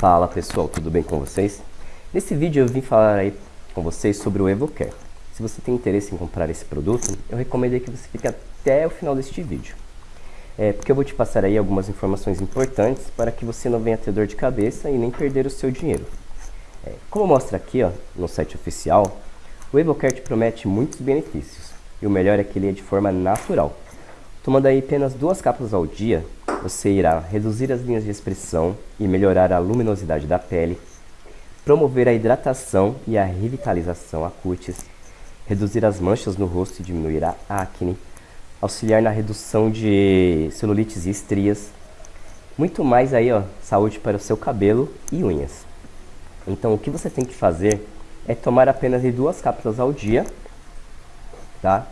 Fala pessoal, tudo bem com vocês? Nesse vídeo eu vim falar aí com vocês sobre o EvoCare. Se você tem interesse em comprar esse produto, eu recomendo que você fique até o final deste vídeo. É, porque eu vou te passar aí algumas informações importantes para que você não venha ter dor de cabeça e nem perder o seu dinheiro. É, como mostra aqui ó, no site oficial, o EvoCare te promete muitos benefícios. E o melhor é que ele é de forma natural. Tomando aí apenas duas cápsulas ao dia, você irá reduzir as linhas de expressão e melhorar a luminosidade da pele, promover a hidratação e a revitalização a cutis, reduzir as manchas no rosto e diminuir a acne, auxiliar na redução de celulites e estrias, muito mais aí, ó, saúde para o seu cabelo e unhas. Então, o que você tem que fazer é tomar apenas duas cápsulas ao dia, tá?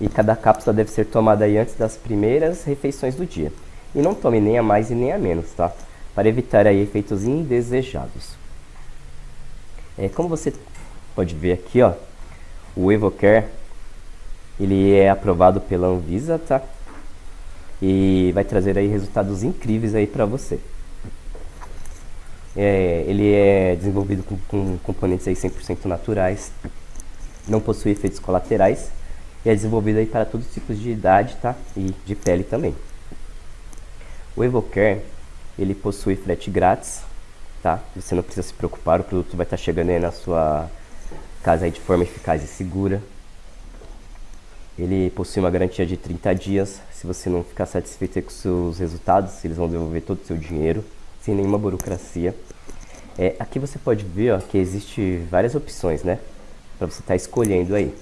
E cada cápsula deve ser tomada aí antes das primeiras refeições do dia. E não tome nem a mais e nem a menos, tá? Para evitar aí efeitos indesejados. É, como você pode ver aqui, ó, o Evocare, ele é aprovado pela Anvisa, tá? E vai trazer aí resultados incríveis aí para você. É, ele é desenvolvido com, com componentes aí 100% naturais, não possui efeitos colaterais e é desenvolvido aí para todos os tipos de idade, tá? E de pele também. O Evocare, ele possui frete grátis, tá? Você não precisa se preocupar, o produto vai estar chegando aí na sua casa aí de forma eficaz e segura. Ele possui uma garantia de 30 dias. Se você não ficar satisfeito com seus resultados, eles vão devolver todo o seu dinheiro, sem nenhuma burocracia. É, aqui você pode ver ó, que existe várias opções, né? Para você estar tá escolhendo aí.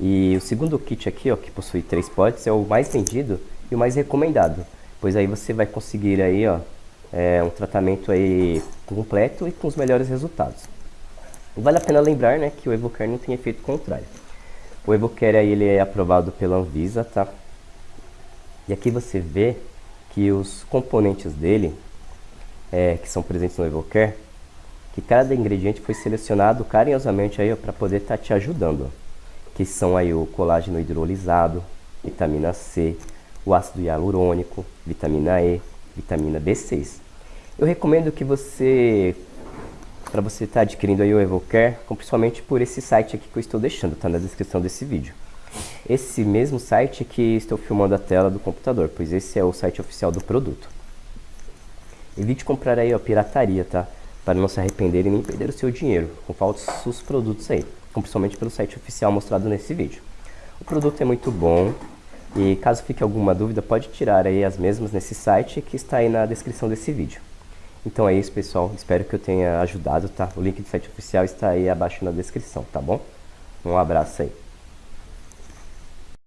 E o segundo kit aqui, ó, que possui três potes, é o mais vendido e o mais recomendado pois aí você vai conseguir aí, ó, é, um tratamento aí completo e com os melhores resultados. Vale a pena lembrar, né, que o Evocare não tem efeito contrário. O Evocare aí ele é aprovado pela Anvisa, tá? E aqui você vê que os componentes dele, é, que são presentes no Evocare, que cada ingrediente foi selecionado carinhosamente aí para poder estar tá te ajudando. Que são aí o colágeno hidrolisado, vitamina C, o ácido hialurônico, vitamina E, vitamina B6. Eu recomendo que você, para você estar tá adquirindo aí o Evocare, principalmente por esse site aqui que eu estou deixando, tá na descrição desse vídeo. Esse mesmo site que estou filmando a tela do computador, pois esse é o site oficial do produto. Evite comprar aí a pirataria, tá? Para não se arrepender e nem perder o seu dinheiro com falsos produtos aí, principalmente pelo site oficial mostrado nesse vídeo. O produto é muito bom, e caso fique alguma dúvida, pode tirar aí as mesmas nesse site que está aí na descrição desse vídeo. Então é isso, pessoal. Espero que eu tenha ajudado, tá? O link do site oficial está aí abaixo na descrição, tá bom? Um abraço aí.